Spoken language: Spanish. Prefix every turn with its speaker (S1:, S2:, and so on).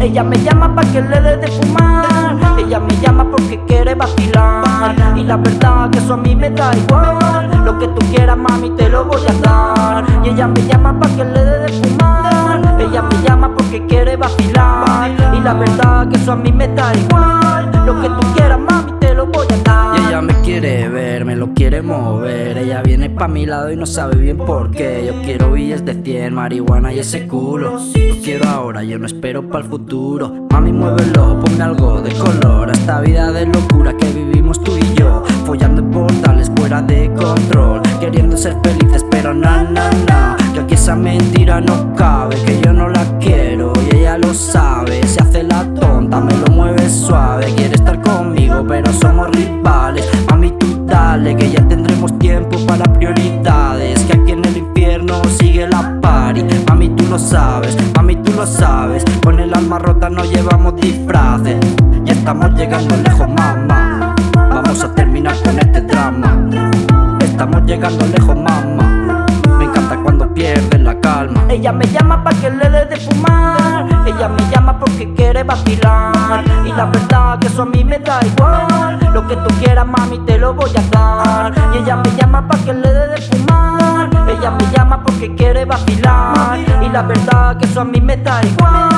S1: Ella me llama pa' que le dé de fumar. Ella me llama porque quiere vacilar. Y la verdad que eso a mí me da igual. Lo que tú quieras mami te lo voy a dar. Y ella me llama pa' que le dé de fumar. Ella me llama porque quiere vacilar. Y la verdad que eso a mí me da igual. Lo que tú quieras mami
S2: me quiere ver, me lo quiere mover. Ella viene pa' mi lado y no sabe bien por qué. Yo quiero billes de 100, marihuana y ese culo. Lo quiero ahora, yo no espero pa' el futuro. Mami muévelo, ponme algo de color. A esta vida de locura que vivimos tú y yo. Follando en portales fuera de control. Queriendo ser felices pero no, no, no Que aquí esa mentira no cabe Que yo no la quiero sabes, mami tú lo sabes. Con el alma rota no llevamos disfraces. Ya estamos llegando lejos mamá. Vamos a terminar con este drama. Estamos llegando lejos mamá. Me encanta cuando pierdes la calma.
S1: Ella me llama pa' que le dé de fumar. Ella me llama porque quiere vacilar. Y la verdad que eso a mí me da igual. Lo que tú quieras mami te lo voy a dar. Y ella me llama pa' que le dé de fumar. Ella me llama porque quiere vacilar. Y la verdad que eso a mí me da igual